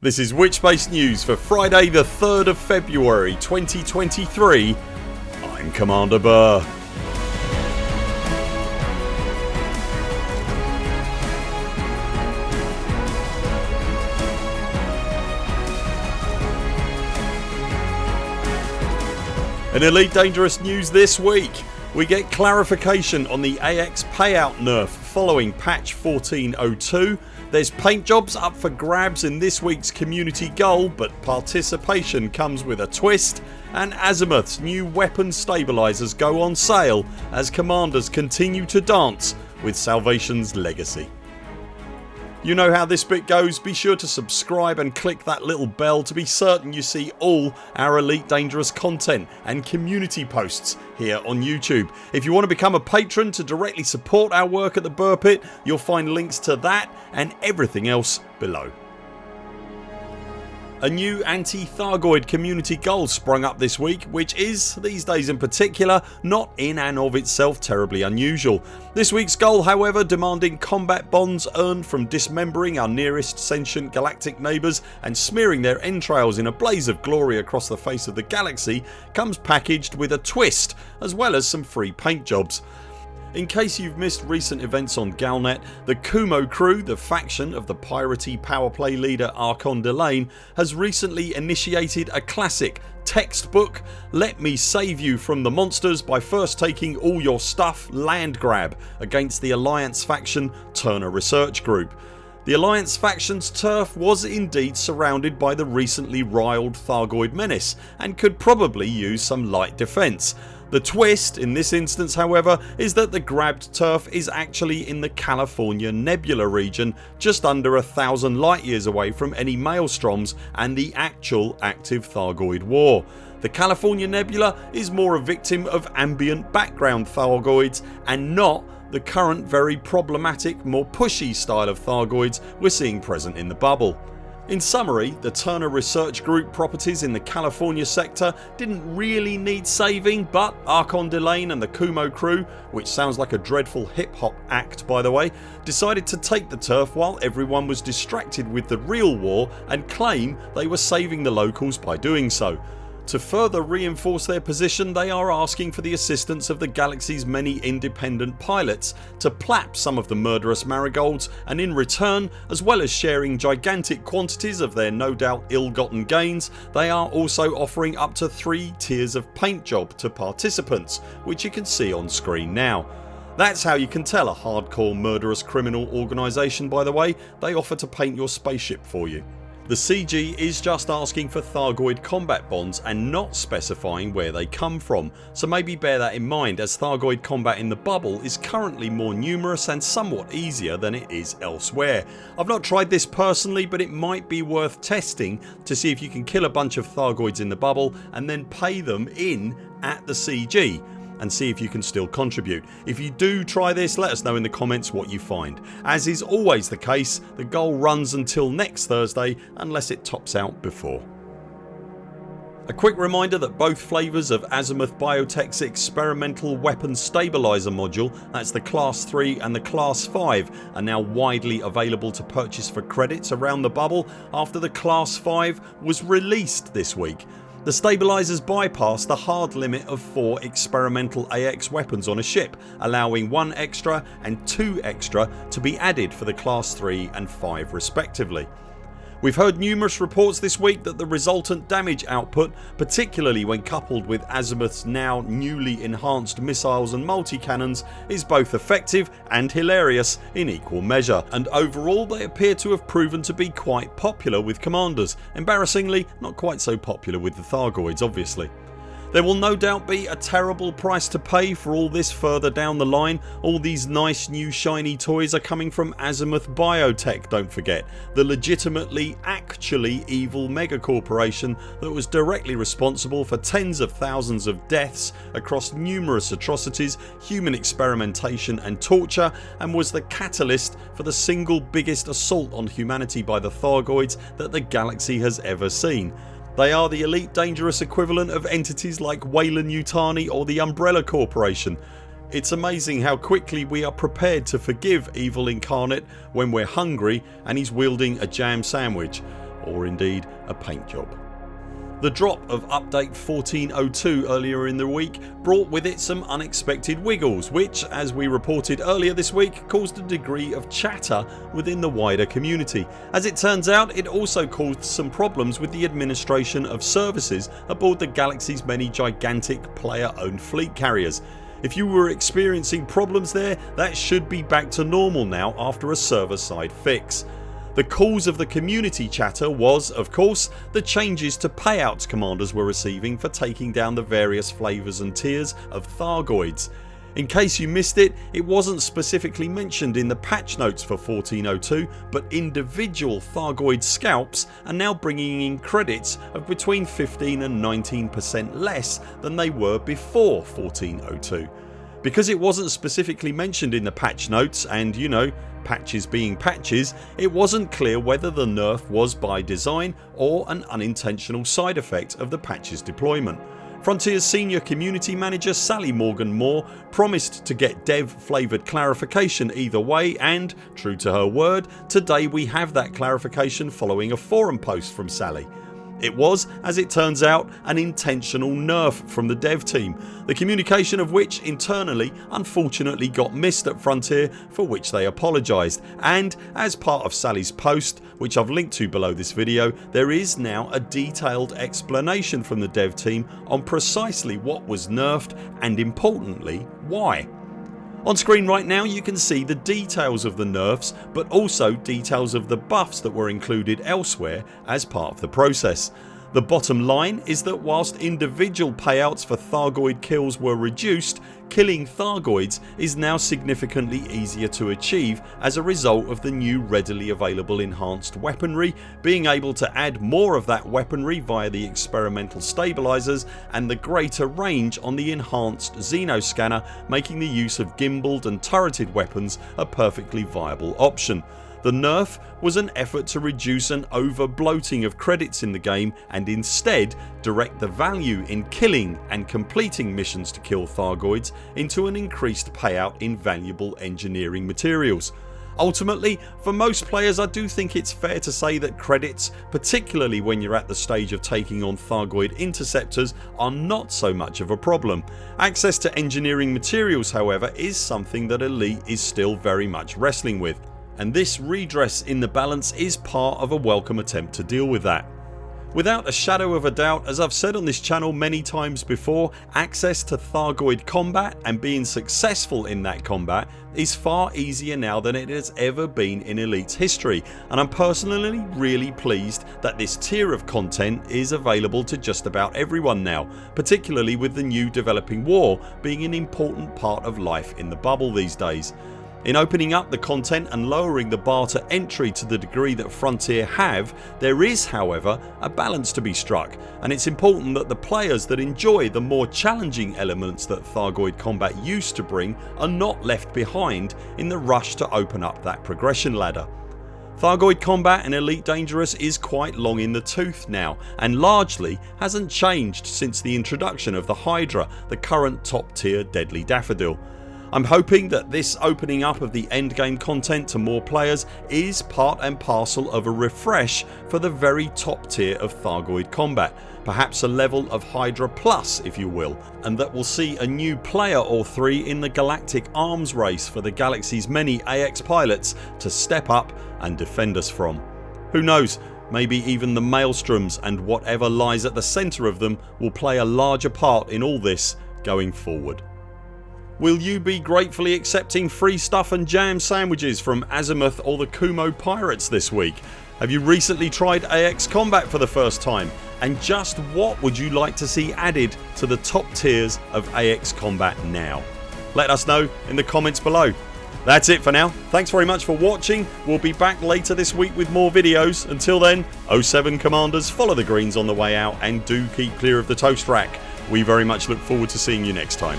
This is Witchbase News for Friday the 3rd of February 2023 I'm Commander Burr. In Elite Dangerous news this week. We get clarification on the AX payout nerf following patch 1402 there's paint jobs up for grabs in this weeks community goal but participation comes with a twist and Azimuth's new weapon stabilisers go on sale as commanders continue to dance with Salvation's legacy. You know how this bit goes. Be sure to subscribe and click that little bell to be certain you see all our Elite Dangerous content and community posts here on YouTube. If you want to become a patron to directly support our work at the Burr Pit you'll find links to that and everything else below. A new anti-Thargoid community goal sprung up this week which is, these days in particular, not in and of itself terribly unusual. This weeks goal however demanding combat bonds earned from dismembering our nearest sentient galactic neighbours and smearing their entrails in a blaze of glory across the face of the galaxy comes packaged with a twist as well as some free paint jobs. In case you've missed recent events on Galnet the Kumo crew, the faction of the piratey powerplay leader Archon Delaine has recently initiated a classic textbook Let me save you from the monsters by first taking all your stuff land grab against the Alliance faction Turner Research Group. The Alliance faction's turf was indeed surrounded by the recently riled Thargoid menace and could probably use some light defence the twist in this instance however is that the grabbed turf is actually in the California Nebula region just under a thousand light years away from any maelstroms and the actual active Thargoid war. The California Nebula is more a victim of ambient background Thargoids and not the current very problematic more pushy style of Thargoids we're seeing present in the bubble. In summary the Turner Research Group properties in the California sector didn't really need saving but Archon Delaine and the Kumo crew which sounds like a dreadful hip hop act by the way decided to take the turf while everyone was distracted with the real war and claim they were saving the locals by doing so. To further reinforce their position they are asking for the assistance of the galaxy's many independent pilots to plap some of the murderous marigolds and in return as well as sharing gigantic quantities of their no doubt ill-gotten gains they are also offering up to 3 tiers of paint job to participants which you can see on screen now. That's how you can tell a hardcore murderous criminal organisation by the way. They offer to paint your spaceship for you. The CG is just asking for Thargoid combat bonds and not specifying where they come from so maybe bear that in mind as Thargoid combat in the bubble is currently more numerous and somewhat easier than it is elsewhere. I've not tried this personally but it might be worth testing to see if you can kill a bunch of Thargoids in the bubble and then pay them in at the CG and see if you can still contribute. If you do try this let us know in the comments what you find. As is always the case the goal runs until next Thursday unless it tops out before. A quick reminder that both flavours of Azimuth Biotech's experimental weapon stabiliser module that's the class 3 and the class 5 are now widely available to purchase for credits around the bubble after the class 5 was released this week the stabilisers bypass the hard limit of 4 experimental AX weapons on a ship allowing 1 extra and 2 extra to be added for the class 3 and 5 respectively. We've heard numerous reports this week that the resultant damage output particularly when coupled with Azimuth's now newly enhanced missiles and multi-cannons is both effective and hilarious in equal measure and overall they appear to have proven to be quite popular with commanders. Embarrassingly not quite so popular with the Thargoids obviously. There will no doubt be a terrible price to pay for all this further down the line. All these nice new shiny toys are coming from Azimuth Biotech don't forget. The legitimately actually evil mega corporation that was directly responsible for tens of thousands of deaths across numerous atrocities, human experimentation and torture and was the catalyst for the single biggest assault on humanity by the Thargoids that the galaxy has ever seen. They are the elite dangerous equivalent of entities like Weyland-Yutani or the Umbrella Corporation. It's amazing how quickly we are prepared to forgive evil incarnate when we're hungry and he's wielding a jam sandwich or indeed a paint job. The drop of update 1402 earlier in the week brought with it some unexpected wiggles which as we reported earlier this week caused a degree of chatter within the wider community. As it turns out it also caused some problems with the administration of services aboard the Galaxy's many gigantic player owned fleet carriers. If you were experiencing problems there that should be back to normal now after a server side fix. The cause of the community chatter was of course the changes to payouts commanders were receiving for taking down the various flavours and tiers of Thargoids. In case you missed it, it wasn't specifically mentioned in the patch notes for 1402 but individual Thargoid scalps are now bringing in credits of between 15 and 19% less than they were before 1402. Because it wasn't specifically mentioned in the patch notes and you know patches being patches it wasn't clear whether the nerf was by design or an unintentional side effect of the patches deployment. Frontiers senior community manager Sally Morgan Moore promised to get dev flavoured clarification either way and, true to her word, today we have that clarification following a forum post from Sally. It was, as it turns out, an intentional nerf from the dev team, the communication of which internally unfortunately got missed at Frontier for which they apologised and as part of Sally's post which I've linked to below this video there is now a detailed explanation from the dev team on precisely what was nerfed and importantly why. On screen right now you can see the details of the nerfs but also details of the buffs that were included elsewhere as part of the process. The bottom line is that whilst individual payouts for Thargoid kills were reduced killing Thargoids is now significantly easier to achieve as a result of the new readily available enhanced weaponry, being able to add more of that weaponry via the experimental stabilisers and the greater range on the enhanced Xeno scanner making the use of gimbaled and turreted weapons a perfectly viable option. The nerf was an effort to reduce an over bloating of credits in the game and instead direct the value in killing and completing missions to kill Thargoids into an increased payout in valuable engineering materials. Ultimately for most players I do think it's fair to say that credits particularly when you're at the stage of taking on Thargoid interceptors are not so much of a problem. Access to engineering materials however is something that Elite is still very much wrestling with and this redress in the balance is part of a welcome attempt to deal with that. Without a shadow of a doubt as I've said on this channel many times before access to Thargoid combat and being successful in that combat is far easier now than it has ever been in Elite's history and I'm personally really pleased that this tier of content is available to just about everyone now particularly with the new developing war being an important part of life in the bubble these days. In opening up the content and lowering the bar to entry to the degree that Frontier have there is however a balance to be struck and it's important that the players that enjoy the more challenging elements that Thargoid combat used to bring are not left behind in the rush to open up that progression ladder. Thargoid combat in Elite Dangerous is quite long in the tooth now and largely hasn't changed since the introduction of the Hydra the current top tier deadly daffodil. I'm hoping that this opening up of the endgame content to more players is part and parcel of a refresh for the very top tier of Thargoid combat perhaps a level of Hydra plus if you will and that will see a new player or three in the galactic arms race for the galaxy's many AX pilots to step up and defend us from. Who knows maybe even the maelstroms and whatever lies at the centre of them will play a larger part in all this going forward. Will you be gratefully accepting free stuff and jam sandwiches from Azimuth or the Kumo Pirates this week? Have you recently tried AX Combat for the first time? And just what would you like to see added to the top tiers of AX Combat now? Let us know in the comments below. That's it for now. Thanks very much for watching. We'll be back later this week with more videos. Until then 0 7 CMDRs follow the greens on the way out and do keep clear of the toast rack. We very much look forward to seeing you next time.